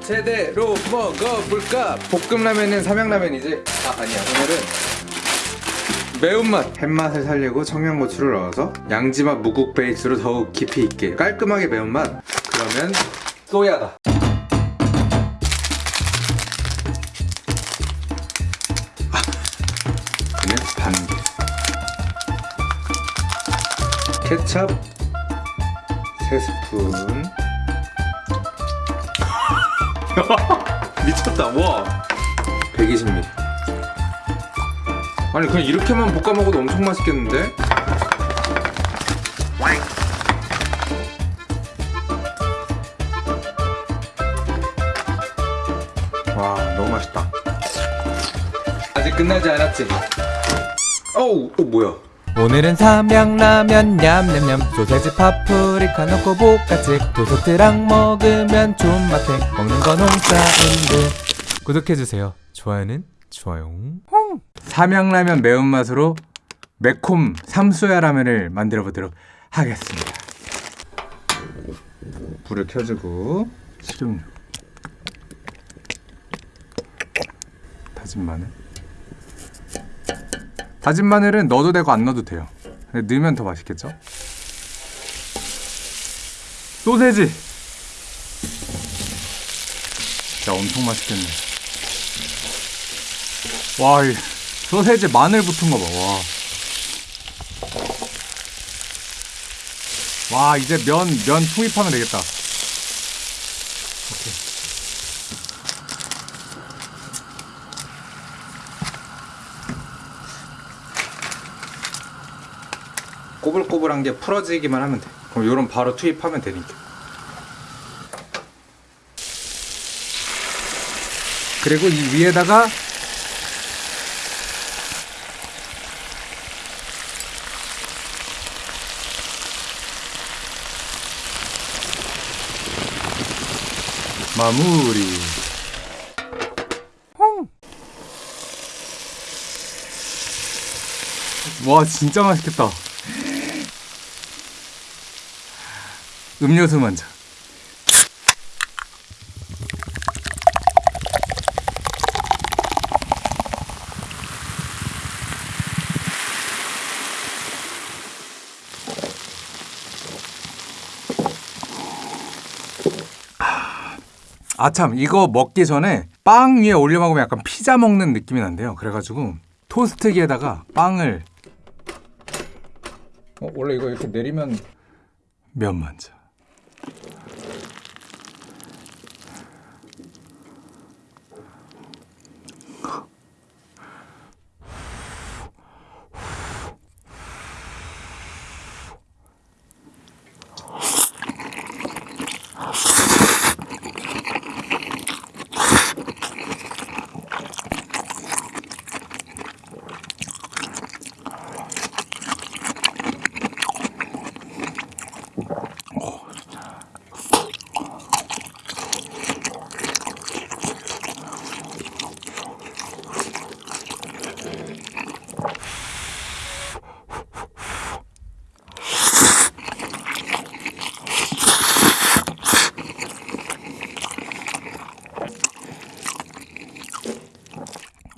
제대로 먹어볼까? 볶음라면은 삼양라면이지? 아 아니야. 오늘은 매운맛. 햇맛을 살리고 청양고추를 넣어서 양지맛 무국 베이스로 더욱 깊이 있게 깔끔하게 매운맛. 그러면 소야다. 아, 그냥 반개 케찹 3스푼 미쳤다. 와. 120ml 아니 그냥 이렇게만 볶아 먹어도 엄청 맛있겠는데? 와 너무 맛있다. 아직 끝나지 않았지? 어우 또 뭐야 오늘은 삼양라면 냠냠냠. 소세지 파프리카 넣고 볶아찍 도서트랑 먹으면 존맛해. 먹는 건 홍사운드 구독해주세요. 좋아요는 좋아요. 삼양라면 매운맛으로 매콤 삼소야 라면을 만들어 보도록 하겠습니다. 불을 켜주고 식용유. 다진 마늘 다진 마늘은 넣어도 되고 안 넣어도 돼요 근데 넣으면 더 맛있겠죠? 소세지 진짜 엄청 맛있겠네 와, 이 소세지 마늘 붙은 거 봐. 와. 와, 이제 면, 면 투입하면 되겠다. 꼬불꼬불한 게 풀어지기만 하면 돼. 그럼 요런 바로 투입하면 되니까. 그리고 이 위에다가 마무리. 와 진짜 맛있겠다. 음료수 먼저. 아참 이거 먹기 전에 빵 위에 올려 먹으면 약간 피자 먹는 느낌이 난대요 그래가지고 토스트기에다가 빵을 어, 원래 이거 이렇게 내리면 면 먼저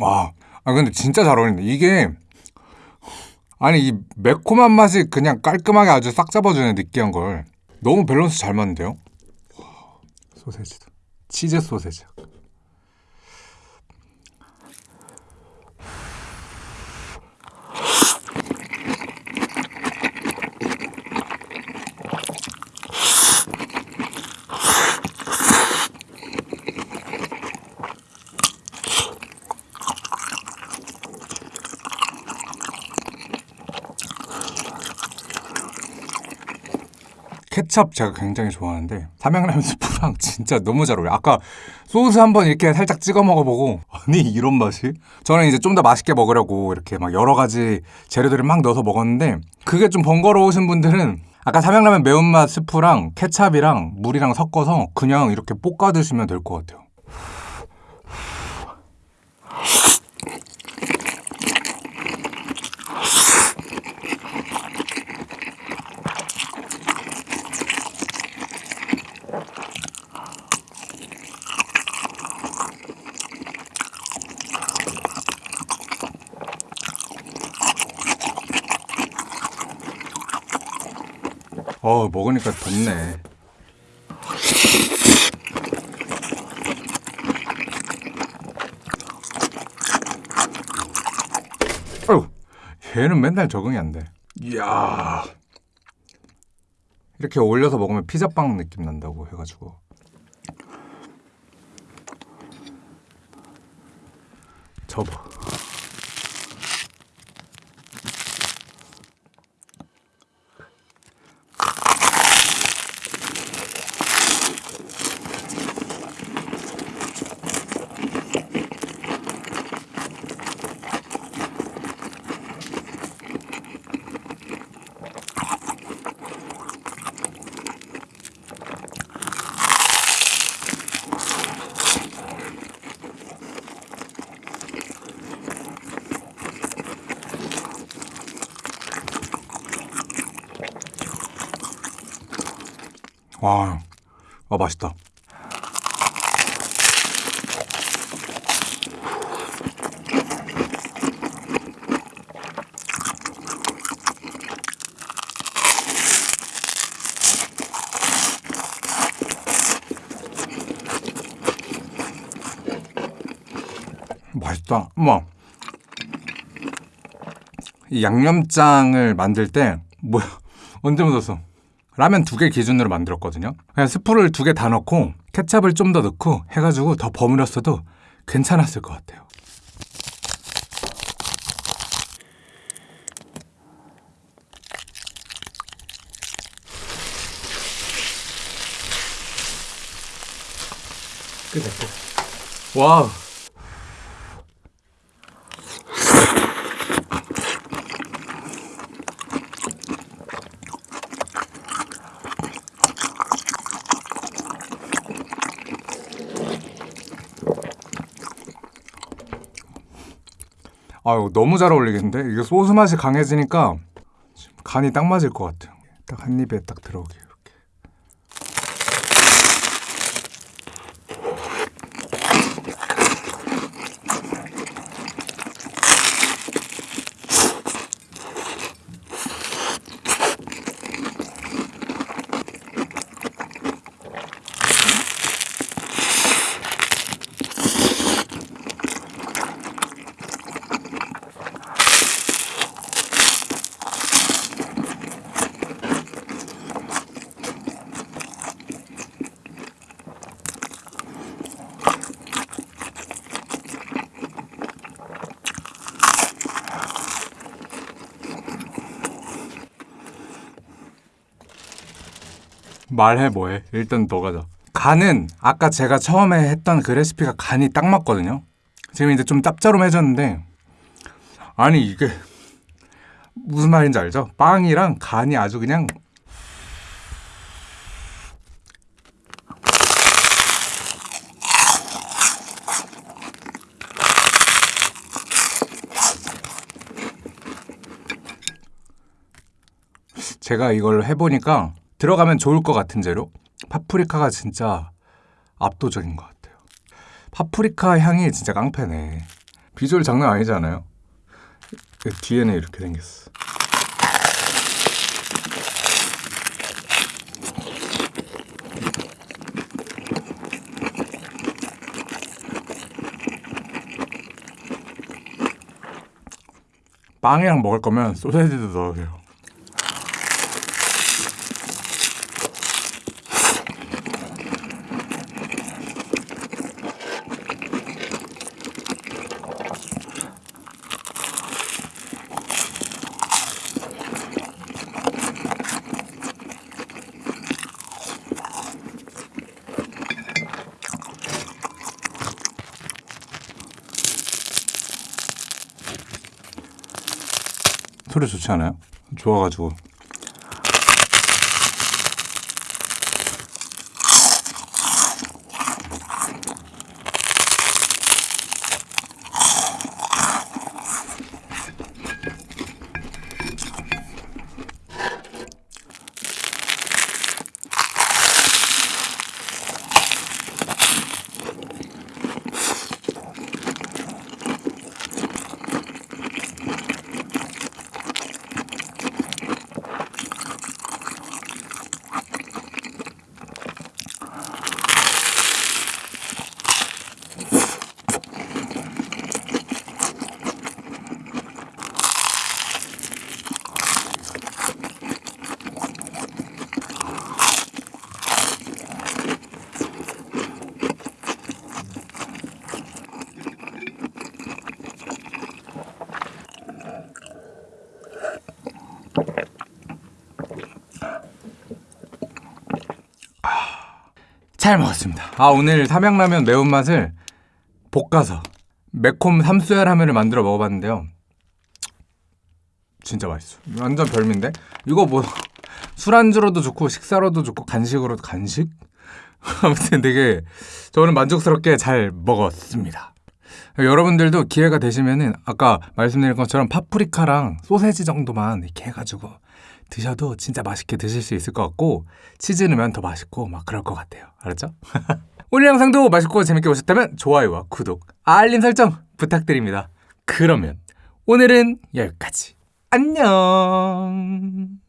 와, 아 근데 진짜 잘 어울린다. 이게 아니 이 매콤한 맛이 그냥 깔끔하게 아주 싹 잡아주는 느끼한 걸 너무 밸런스 잘 맞는데요? 와, 소세지도 치즈 소세지. 케찹 제가 굉장히 좋아하는데 삼양라면 스프랑 진짜 너무 잘 어울려요. 아까 소스 한번 이렇게 살짝 찍어 먹어보고 아니 이런 맛이? 저는 이제 좀 더 맛있게 먹으려고 이렇게 막 여러 가지 재료들을 막 넣어서 먹었는데 그게 좀 번거로우신 분들은 아까 삼양라면 매운맛 스프랑 케찹이랑 물이랑 섞어서 그냥 이렇게 볶아 드시면 될 것 같아요. 어 먹으니까 덥네. 어휴, 얘는 맨날 적응이 안 돼. 이야. 이렇게 올려서 먹으면 피자빵 느낌 난다고 해가지고. 접어. 와, 아 맛있다. 맛있다. 엄마. 이 양념장을 만들 때 뭐야 언제 묻었어? 라면 두 개 기준으로 만들었거든요. 그냥 스프를 두 개 다 넣고 케찹을 좀 더 넣고 해가지고 더 버무렸어도 괜찮았을 것 같아요. 끝냈고. Wow. 아유 너무 잘 어울리겠는데 이게 소스 맛이 강해지니까 간이 딱 맞을 것 같아요. 딱 한 입에 딱 들어오게 이 말해 뭐해. 일단 너 가 자 간은 아까 제가 처음에 했던 그 레시피가 간이 딱 맞거든요. 지금 이제 좀 짭짤해졌는데 아니 이게 무슨 말인지 알죠? 빵이랑 간이 아주 그냥 제가 이걸 해보니까 들어가면 좋을 것 같은 재료? 파프리카가 진짜 압도적인 것 같아요. 파프리카 향이 진짜 깡패네. 비주얼 장난 아니잖아요. 뒤에는 이렇게 생겼어. 빵이랑 먹을 거면 소세지도 넣으세요 소리 좋지 않아요? 좋아가지고 잘 먹었습니다. 아 오늘 삼양라면 매운맛을 볶아서 매콤 삼수야 라면을 만들어 먹어봤는데요. 진짜 맛있어. 완전 별미인데 이거 뭐 술안주로도 좋고 식사로도 좋고 간식으로도 간식? 아무튼 되게 저는 만족스럽게 잘 먹었습니다. 여러분들도 기회가 되시면은 아까 말씀드린 것처럼 파프리카랑 소세지 정도만 이렇게 해가지고 드셔도 진짜 맛있게 드실 수 있을 것 같고 치즈 넣으면 더 맛있고 막 그럴 것 같아요. 알았죠? 오늘 영상도 맛있고 재밌게 보셨다면 좋아요와 구독, 알림 설정 부탁드립니다. 그러면 오늘은 여기까지. 안녕.